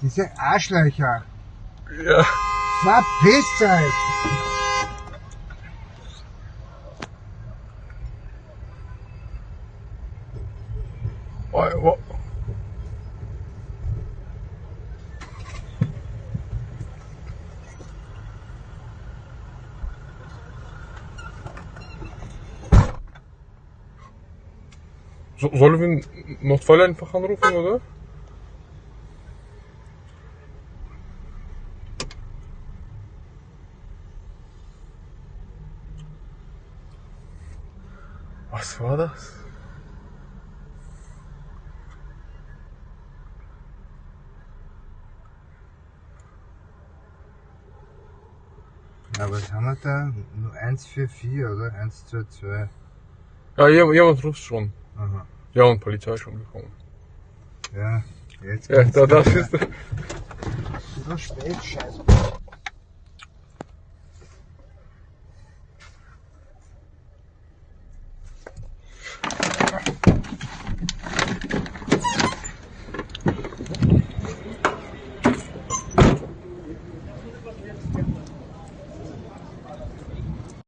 Diese Arschlöcher. Ja. Verpisst euch! Oh. So, sollen wir Notfall einfach anrufen, oder? Was war das? Ja, was haben wir da? Nur 144 oder? 122. Ja, jemand, jemand ruft schon. Aha. Ja, und Polizei ist schon gekommen. Ja, jetzt Ja, da, das ist. So spät, scheiße.